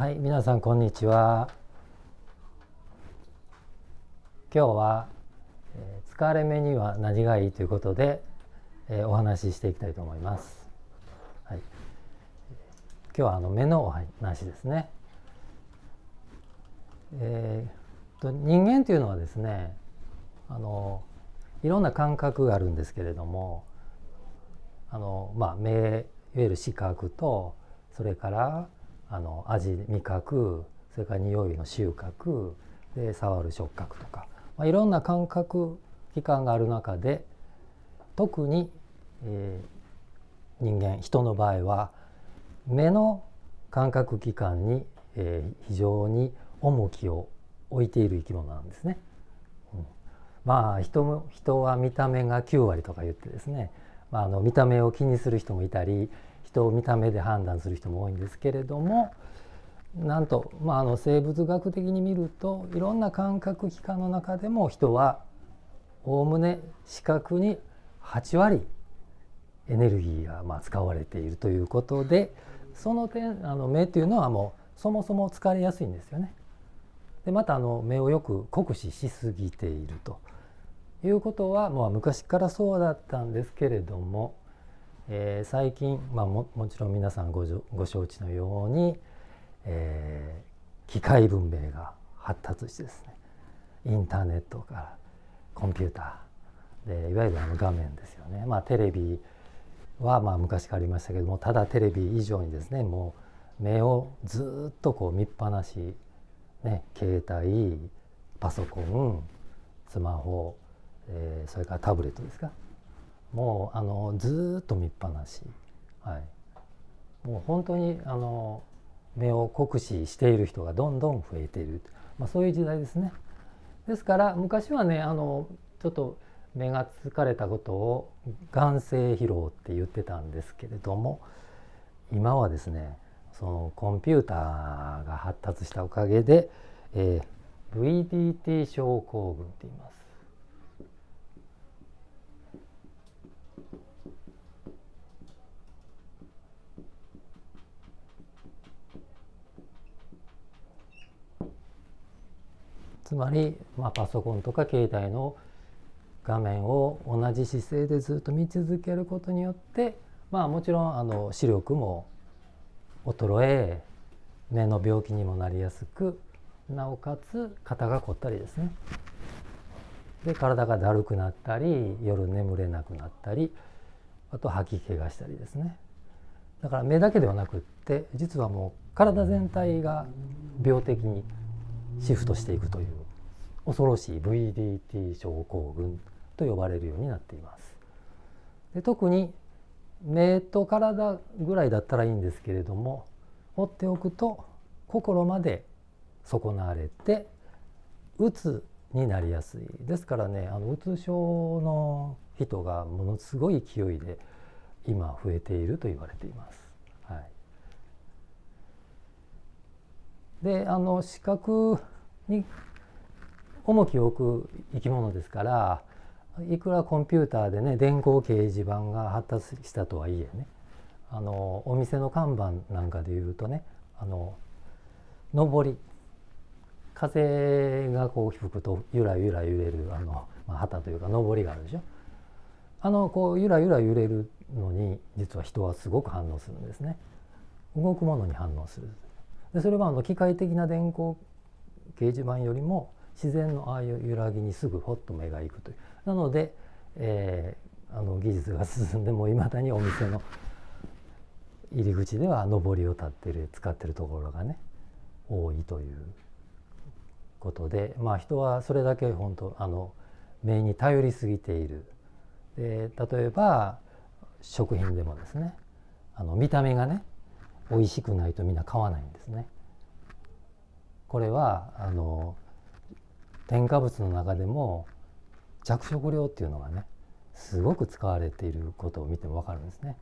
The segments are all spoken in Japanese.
はい、皆さんこんにちは。今日は、えー疲れ目には何がいいということで、えーお話ししていきたいと思います。はい、今日はあの目のお話ですね。えーと人間というのはですね、あのいろんな感覚があるんですけれども、あのまあ目いわゆる視覚とそれからあの味味覚それから匂いの収穫で触る触覚とか、まあ、いろんな感覚器官がある中で特に、えー人間人の場合は目の感覚器官に、えー非常に重きを置いている生き物なんですね。うんまあ人も人は見た目が9割とか言ってですね、まあ、あの見た目を気にする人もいたり人を見た目で判断する人も多いんですけれどもなんと、まあ、あの生物学的に見るといろんな感覚器官の中でも人はおおむね視覚に8割エネルギーがまあ使われているということでその点あの目というのはもうそもそも疲れやすいんですよね。でまたあの目をよく酷使しすぎているということは、まあ、昔からそうだったんですけれども、えー最近、まあ、ももちろん皆さんごご承知のように、えー機械文明が発達してですねインターネットからコンピューターでいわゆるあの画面ですよね、まあ、テレビはまあ昔からありましたけどもただテレビ以上にですねもう目をずっとこう見っぱなしね、携帯パソコンスマホ、えーそれからタブレットですか。もうあのずっと見っぱなし、はい、もう本当にあの目を酷使している人がどんどん増えている、まあ、そういう時代ですね。ですから昔はねあのちょっと目が疲れたことを眼性疲労って言ってたんですけれども今はですねそのコンピューターが発達したおかげで、えー VDT 症候群って言います。つまり、まあ、パソコンとか携帯の画面を同じ姿勢でずっと見続けることによってまあもちろんあの視力も衰え目の病気にもなりやすくなおかつ肩が凝ったりですね。で体がだるくなったり夜眠れなくなったりあと吐き気がしたりですね。だから目だけではなくって実はもう体全体が病的にシフトしていくという恐ろしい VDT 症候群と呼ばれるようになっています。で特に目と体ぐらいだったらいいんですけれども放っておくと心まで損なわれてうつになりやすいですからねあのうつ症の人がものすごい勢いで今増えていると言われています。はい、であの視覚に重きを置く生き物ですからいくらコンピューターでね電光掲示板が発達したとはいえねあのお店の看板なんかでいうとねあの上り風がこう吹くとゆらゆら揺れるあの、まあ、旗というか上りがあるでしょ。あのこうゆらゆら揺れるのに実は人はすごく反応するんですね。動くものに反応する。でそれはあの機械的な電光掲示板よりも自然のああいう揺らぎにすぐほっと目が行くという。なので、えーあの技術が進んでもいまだにお店の入り口では上りを立ってる使ってるところがね多いということでまあ人はそれだけ本当あの目に頼りすぎている。で例えば食品でもですねあの見た目がね美味しくないとみんな買わないんですね。これはあの添加物の中でも着色料っていうのがねすごく使われていることを見ても分かるんですね。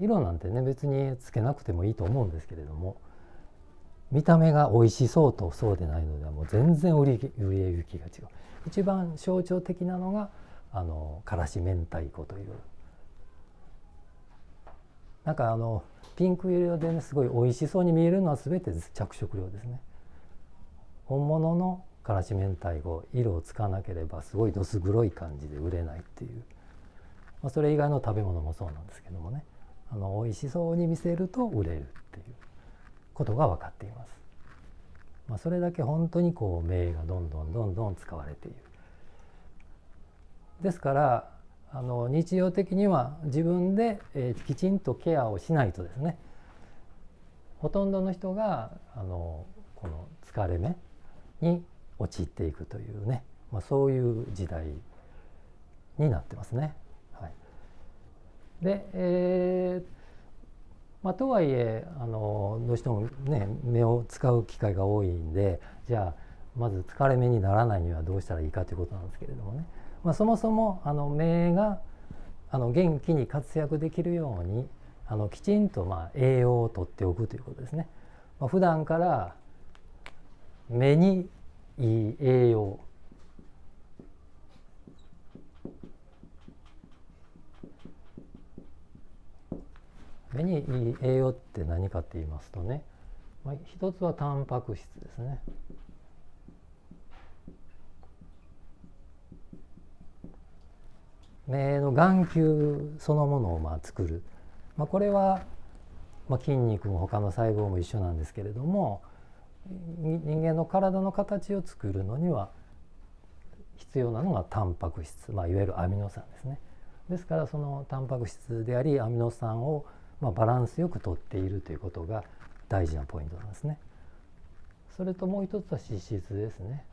色なんてね別につけなくてもいいと思うんですけれども見た目が美味しそうとそうでないのではもう全然売り売り行きが違う一番象徴的なのがあのからし明太子というなんかあのピンク色でねすごい美味しそうに見えるのは全て着色料ですね本物のからし明太子色をつかなければすごいどす黒い感じで売れないっていう、まあ、それ以外の食べ物もそうなんですけどもねあの美味しそうに見せると売れるっていうことが分かっています。まあ、それだけ本当にこう名がどんどんどんどん使われている。ですからあの日常的には自分で、えー、きちんとケアをしないとですね。ほとんどの人があのこの疲れ目に陥っていくというね、まあ、そういう時代になってますね。はい、で、えーまあ、とはいえあのどうしてもね目を使う機会が多いんでじゃあまず疲れ目にならないにはどうしたらいいかということなんですけれどもね、まあ、そもそもあの目があの元気に活躍できるようにあのきちんとまあ栄養をとっておくということですね。まあ、普段から目にいい栄養目にいい栄養って何かって言いますとね、まあ、一つはタンパク質ですね。目の眼球そのものをまあ作る、まあ、これは、まあ、筋肉も他の細胞も一緒なんですけれども人間の体の形を作るのには必要なのがタンパク質、まあ、いわゆるアミノ酸ですね。ですからそのタンパク質でありアミノ酸をまあバランスよくとっているということが大事なポイントなんですね。それともう一つは脂質ですね。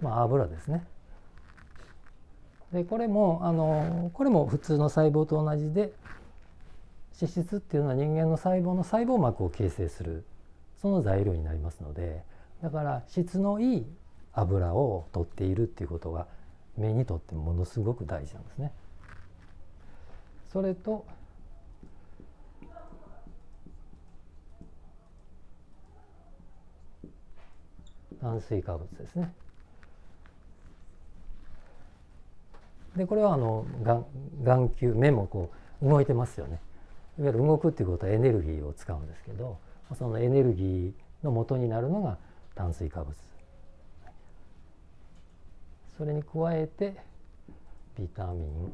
まあ、油ですね。でこれもあのこれも普通の細胞と同じで脂質っていうのは人間の細胞の細胞膜を形成するその材料になりますのでだから質のいい油を取っているっていうことが目にとってものすごく大事なんですね。それと炭水化物ですね。でこれはあの眼球目もこう動いてますよね。いわゆる動くっていうことはエネルギーを使うんですけどそのエネルギーの元になるのが炭水化物。それに加えてビタミン。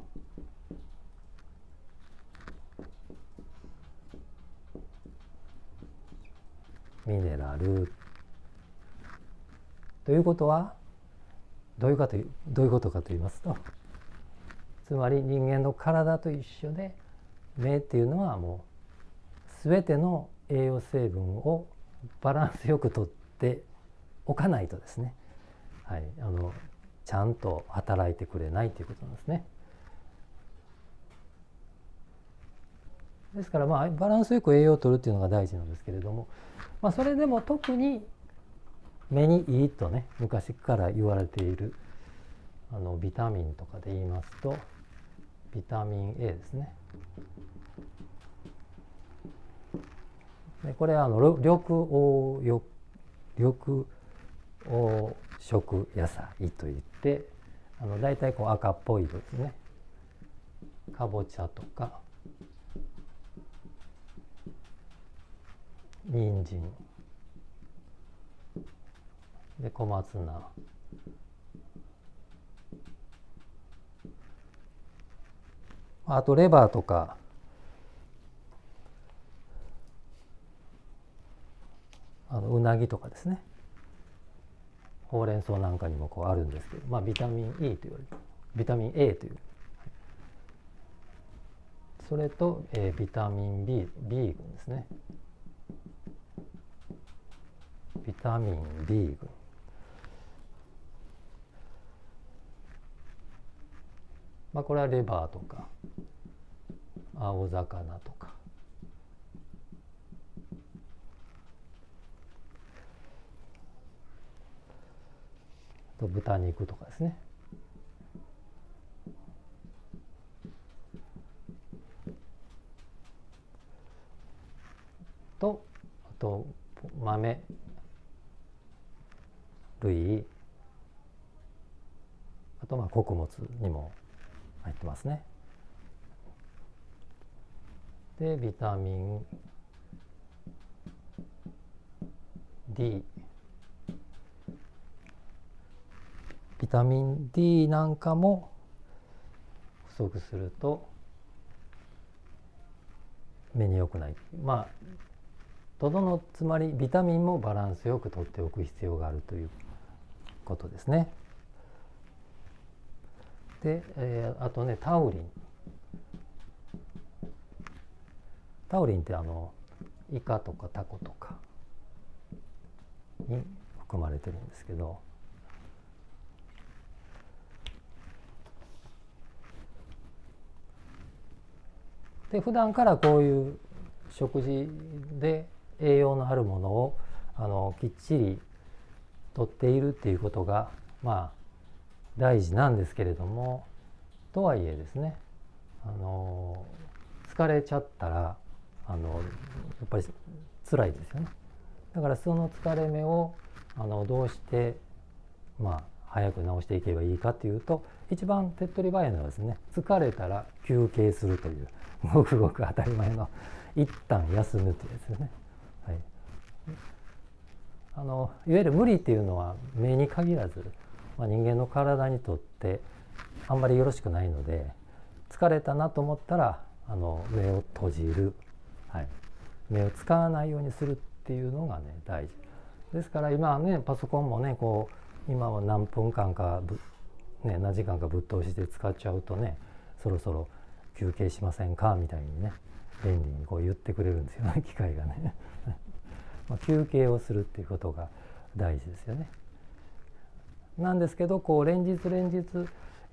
ミネラル。ということはどういうかというどういうことかと言いますとつまり人間の体と一緒で目っていうのはもう全ての栄養成分をバランスよくとっておかないとですね、はい、あのちゃんと働いてくれないということなんですね。ですからまあバランスよく栄養をとるっていうのが大事なんですけれども、まあ、それでも特に目にいいとね昔から言われているあのビタミンとかで言いますとビタミン A ですね。でこれはあの緑黄緑黄色野菜といってあの大体こう赤っぽい色ですね。かぼちゃとか人参で小松菜あとレバーとか。あのうなぎとかですね。ほうれん草なんかにもこうあるんですけど、まあ、ビタミン E というビタミン A という。それと、えー、ビタミン B, B 群ですね。ビタミン B 群。まあこれはレバーとか。青魚とか。と豚肉とかですね。とあと豆。類。あとまあ穀物にも入ってますね。でビタミン。D ビタミン D なんかも不足すると目に良くない。まあとどのつまりビタミンもバランスよくとっておく必要があるということですね。で、えー、あとねタウリン。タウリンってあのイカとかタコとかに含まれてるんですけどで普段からこういう食事で栄養のあるものをあのきっちりとっているっていうことがまあ大事なんですけれどもとはいえですねあの疲れちゃったらあのやっぱり辛いですよね。だからその疲れ目をあのどうしてまあ早く治していけばいいかというと一番手っ取り早いのはですね疲れたら休憩するという ごくごく当たり前の一旦休むというやつですね。はい、あのいわゆる無理っていうのは目に限らず、まあ、人間の体にとってあんまりよろしくないので疲れたなと思ったらあの目を閉じる、はい、目を使わないようにするっていうのがね大事ですから今はねパソコンもねこう今は何分間かぶね、何時間かぶっ通しで使っちゃうとねそろそろ休憩しませんかみたいにね便利にこう言ってくれるんですよね 機械がね ま休憩をするっていうことが大事ですよね。なんですけどこう連日連日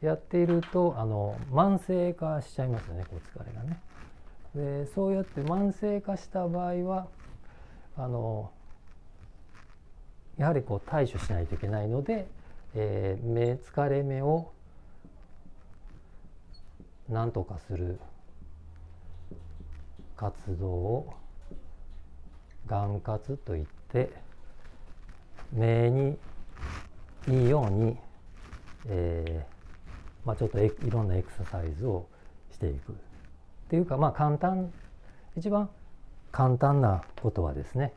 やっているとあの慢性化しちゃいますよねこう疲れがね。でそうやって慢性化した場合はあのやはりこう対処しないといけないので、えー、目疲れ目を何とかする活動を眼活といって目にいいように、えーまあ、ちょっといろんなエクササイズをしていく。っていうかまあ簡単一番簡単なことはですね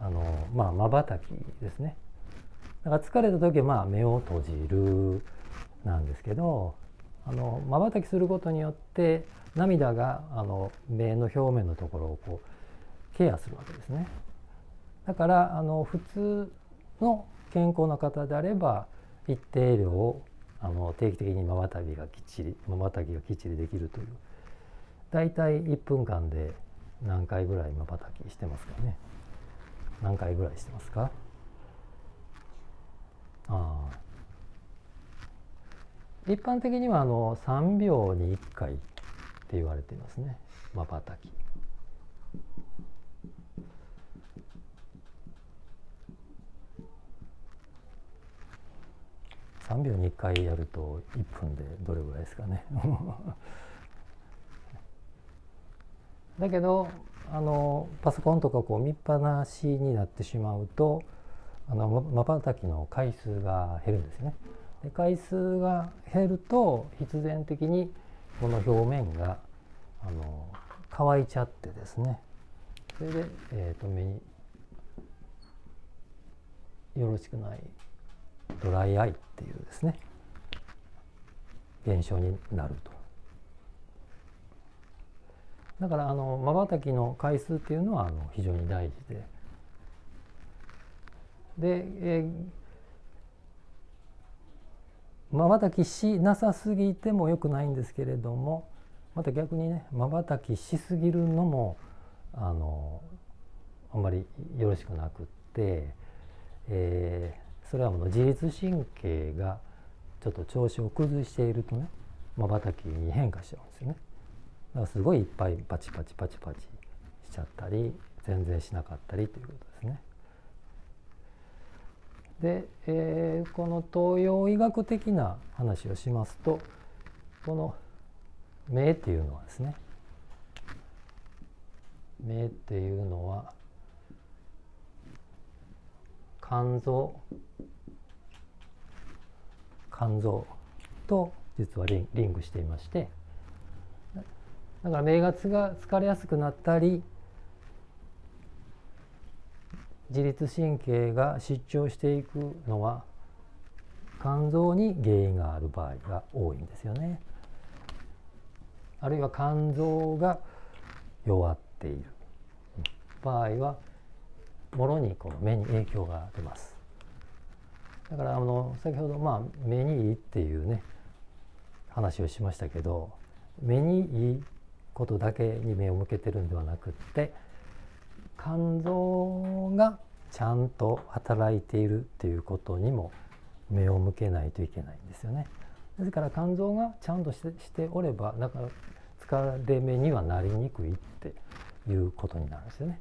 あのまあまばたきですねだから疲れた時はまあ目を閉じるなんですけどあの瞬きすることによって涙があの目の表面のところをこうケアするわけですね。だからあの普通の健康な方であれば一定量をあの定期的に瞬きがきっちり瞬きがきっちりできるという大体1分間で何回ぐらい瞬きしてますかね。何回ぐらいしてますか？ああ。一般的にはあの3秒に1回って言われていますね。まばたき。3秒に1回やると1分でどれぐらいですかね。だけどあのパソコンとかこう見っぱなしになってしまうとまばたきの回数が減るんですね。で回数が減ると必然的にこの表面があの乾いちゃってですねそれで、えーと、目によろしくないドライアイっていうですね現象になると。だからあの瞬きの回数っていうのはあの非常に大事でで、えーまばたきしなさすぎてもよくないんですけれどもまた逆にねまばたきしすぎるのもあのあんまりよろしくなくって、えー、それはもう自律神経がちょっと調子を崩しているとねまばたきに変化しちゃうんですよね。らすごいいっぱいパチパチパチパチしちゃったり全然しなかったりということですね。で、えー、この東洋医学的な話をしますとこの目っていうのはですね目っていうのは肝臓肝臓と実はリンリンクしていましてだから名が疲れやすくなったり自律神経が失調していくのは肝臓に原因がある場合が多いんですよね。あるいは肝臓が弱っている場合はもろにこの目に影響が出ます。だからあの先ほどまあ目にいいっていうね話をしましたけど目にいいことだけに目を向けてるんではなくって肝臓がちゃんと働いているっていうことにも目を向けないといけないんですよね。ですから肝臓がちゃんとしておればだから疲れ目にはなりにくいっていうことになるんですよね。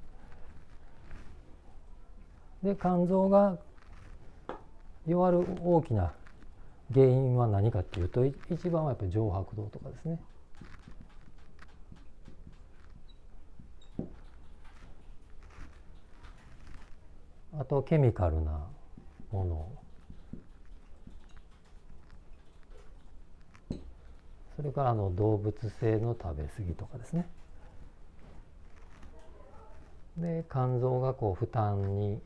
で肝臓が弱る大きな原因は何かっていうと一番はやっぱり上白道とかですね。あとケミカルなものそれからあの動物性の食べ過ぎとかですねで肝臓がこう負担に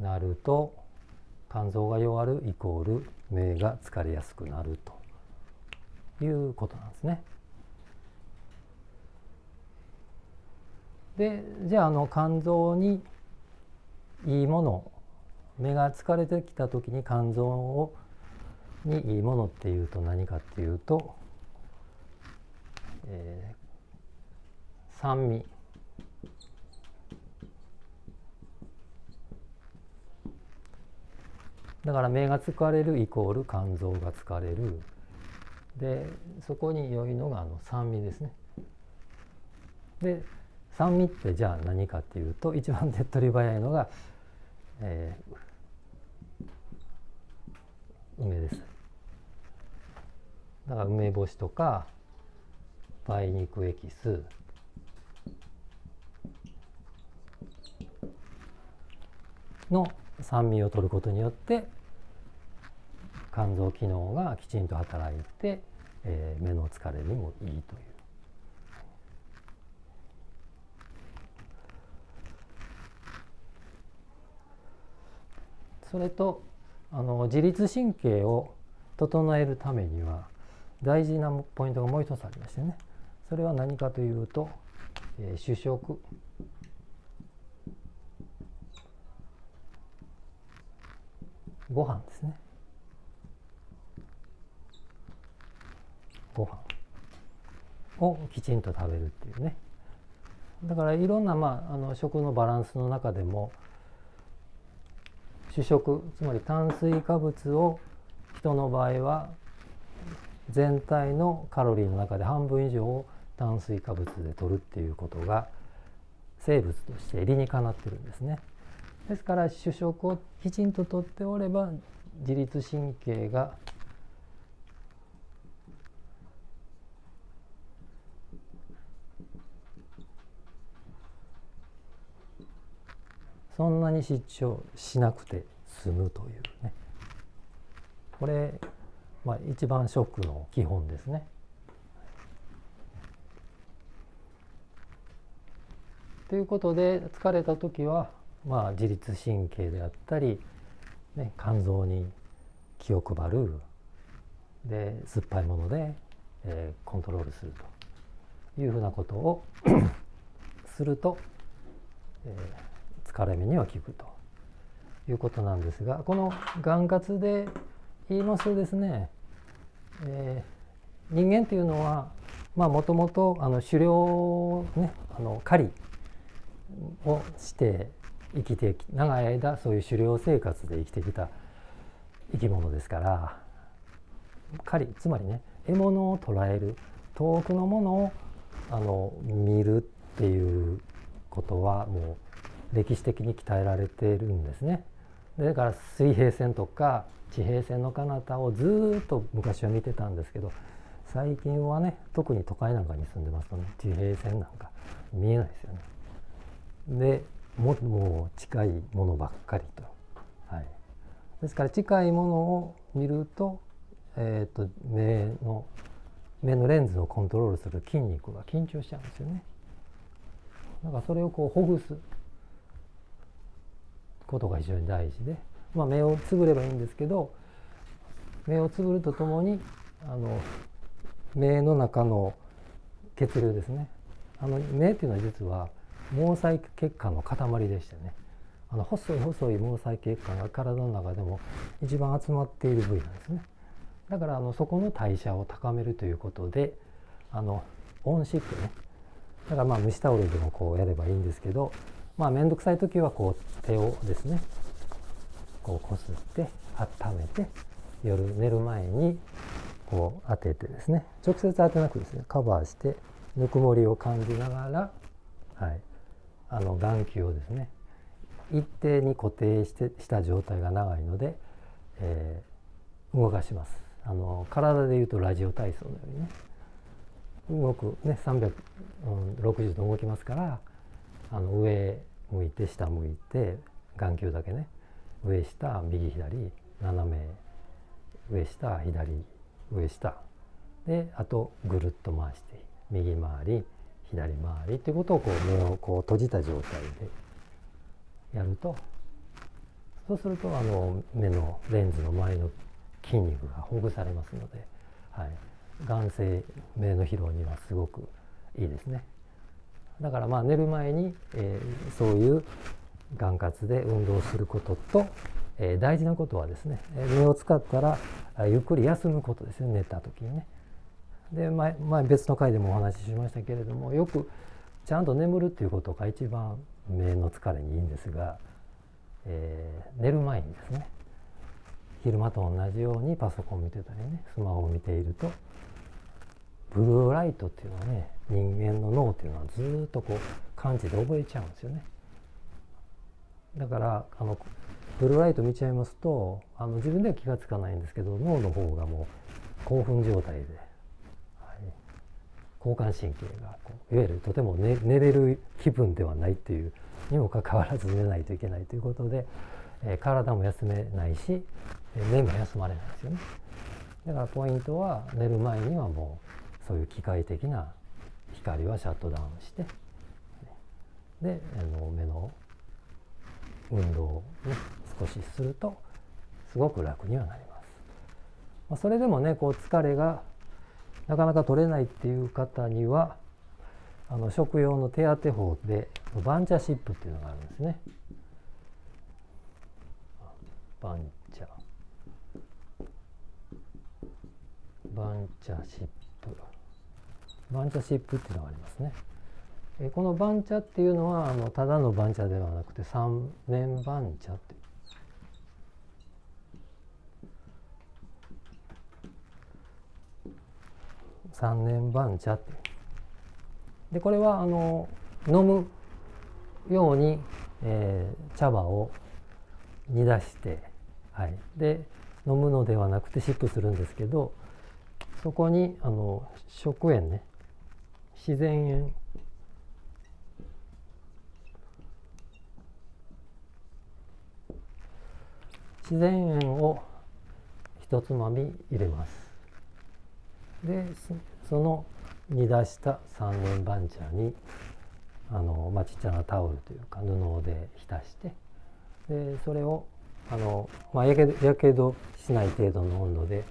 なると肝臓が弱るイコール目が疲れやすくなるということなんですね。でじゃああの肝臓にいいもの。目が疲れてきた時に肝臓をにいいものっていうと何かっていうと、えー、酸味。だから目が疲れるイコール肝臓が疲れる。でそこに良いのがあの酸味ですね。で酸味ってじゃあ何かっていうと一番手っ取り早いのがえー、梅です。だから梅干しとか梅肉エキス。の酸味を取ることによって肝臓機能がきちんと働いて、えー、目の疲れにもいいという。それとあの自律神経を整えるためには大事なポイントがもう一つありましてね。それは何かというと、えー、主食。ご飯ですね。ご飯。をきちんと食べるっていうね。だからいろんな、まあ、あの食のバランスの中でも主食つまり炭水化物を人の場合は全体のカロリーの中で半分以上を炭水化物で取るっていうことが生物として理にかなってるんですね。ですから主食をきちんととっておれば自律神経がそんなに失調しなくて済むというねこれ、まあ、一番ショックの基本ですね。ということで疲れた時は、まあ、自律神経であったり、ね、肝臓に気を配るで酸っぱいもので、えー、コントロールするというふうなことを すると、えー疲れ目には効くということなんですがこの眼活で言いますとですね、えー、人間っていうのはもともと狩猟ねあの狩りをして生きて長い間そういう狩猟生活で生きてきた生き物ですから狩りつまりね獲物を捉える遠くのものをあの見るっていうことはもう歴史的に鍛えられているんですね。だから水平線とか地平線の彼方をずっと昔は見てたんですけど最近はね特に都会なんかに住んでますとね地平線なんか見えないですよね。でももう近いものばっかりと。はい、ですから近いものを見るとえーと、目の目のレンズをコントロールする筋肉が緊張しちゃうんですよね。だからそれをこうほぐすことが非常に大事で、まあ、目をつぶればいいんですけど目をつぶるとともにあの目の中の血流ですね。あの目っていうのは実は毛細血管の塊でしてね。あの細い細い毛細血管が体の中でも一番集まっている部位なんですね。だからあのそこの代謝を高めるということであの温湿ね。だからまあ蒸しタオルでもこうやればいいんですけどまあ面倒くさい時はこう手をですねこうこすって温めて夜寝る前にこう当ててですね直接当てなくですね。カバーしてぬくもりを感じながら、はい、あの眼球をですね一定に固定してした状態が長いので、えー、動かします。あの体でいうとラジオ体操のようにね動くね360度動きますからあの上向いて下向いて眼球だけね上下右左斜め上下左上下であとぐるっと回して右回り左回りっていうことをこう目をこう閉じた状態でやるとそうするとあの目のレンズの周りの筋肉がほぐされますので、はい、眼性目の疲労にはすごくいいですね。だからまあ寝る前に、えー、そういう眼活で運動することと、えー、大事なことはですね目を使ったらゆっくり休むことですね寝た時にね。で前前別の回でもお話ししましたけれどもよくちゃんと眠るっていうことが一番目の疲れにいいんですが、えー、寝る前にですね昼間と同じようにパソコン見てたりねスマホを見ているとブルーライトっていうのはね人間の脳っていうのはずっとこう感知で覚えちゃうんですよね。だからあのブルーライト見ちゃいますとあの自分では気が付かないんですけど脳の方がもう興奮状態で、はい、交感神経がこういわゆるとても寝寝れる気分ではないっていうにもかかわらず寝ないといけないということで、えー、体も休めないし目も休まれないですよね。だからポイントは寝る前にはもうそういう機械的な光はシャットダウンしてであの目の運動を、ね、少しするとすごく楽にはなります。まあ、それでもねこう疲れがなかなか取れないっていう方にはあの食用の手当法でバンチャシップっていうのがあるんですね。バンチャバンチャシップバンチャシップっていうのがありますね。えこの番茶っていうのはあのただの番茶ではなくて三年番茶って三年番茶ってでこれはあの飲むように、えー、茶葉を煮出して、はい、で飲むのではなくてシップするんですけどそこにあの食塩ね。自然塩自然塩を一つまみ入れますでその煮出した三年番茶にあの、まあ、ちっちゃなタオルというか布で浸してでそれをあの、まあ、やけどやけどしない程度の温度で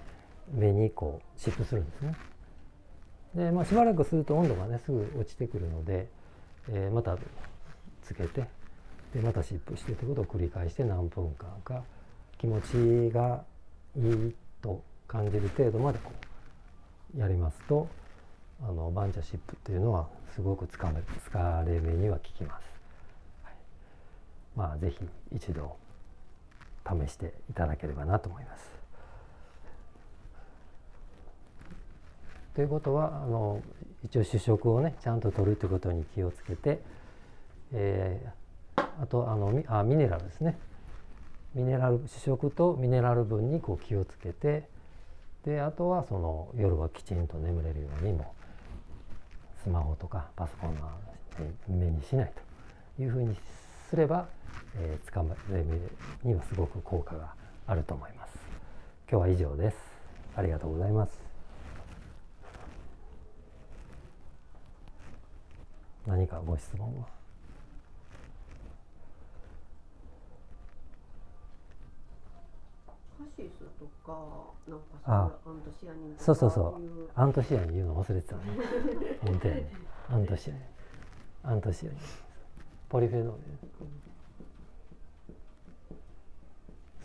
目にこう湿布するんですね。で、まあ、しばらくすると温度がねすぐ落ちてくるので、えー、またつけてでまた湿布してということを繰り返して何分間か気持ちがいいと感じる程度までこうやりますとあのバンチャシップっていうのはすごく疲れ疲れ目には効きます。まあ是非一度試していただければなと思います。ということはあの一応主食をねちゃんと取るということに気をつけて、えー、あとあのあミネラルですねミネラル主食とミネラル分にこう気をつけてであとはその夜はきちんと眠れるようにもスマホとかパソコンの目にしないというふうにすれば、えー、つかまれにはすごく効果があると思います。今日は以上です。ありがとうございます何かご質問は？カシスとかなんかそアントシアニンそうそうそう。アントシアニン言うの忘れてたね。本当やねアントシアニン。アントシアニン。ポリフェノール。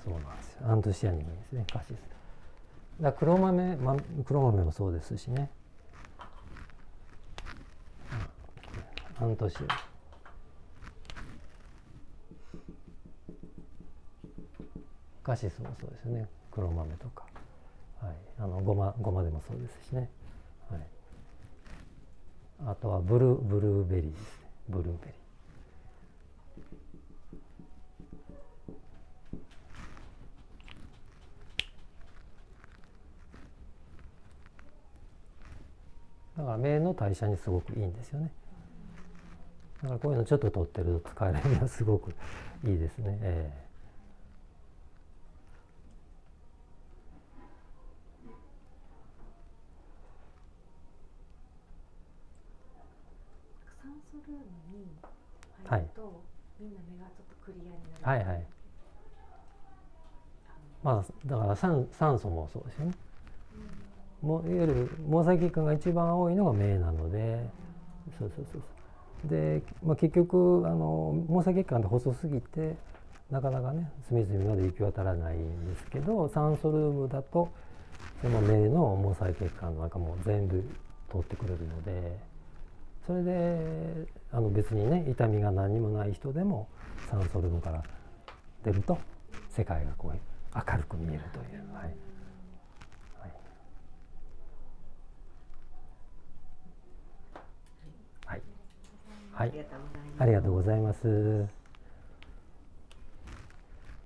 そうなんですよ。アントシアニンですねカシス。だ黒豆、ま、黒豆もそうですしねアントシアニンカシスもそうですよね。黒豆とか、はい、あのごまごまでもそうですしね、はい、あとはブルーブルーベリーですね。ブルーベリー。だから目の代謝にすごくいいんですよね。だからこういうのちょっと取ってると使えるにはすごくいいですね、えーはいみんな目がちょっとクリアになる。はいはい。まあだから酸酸素もそうですよね。もういわゆる毛細血管が一番多いのが目なので。そうそうそうそうで、まあ、結局あの毛細血管って細すぎてなかなかね隅々まで行き渡らないんですけど酸素ルームだとその目の毛細血管の中も全部通ってくれるのでそれであの別にね痛みが何にもない人でも酸素ルームから出ると世界がこう明るく見えるという。はいはい、ありがとうございます。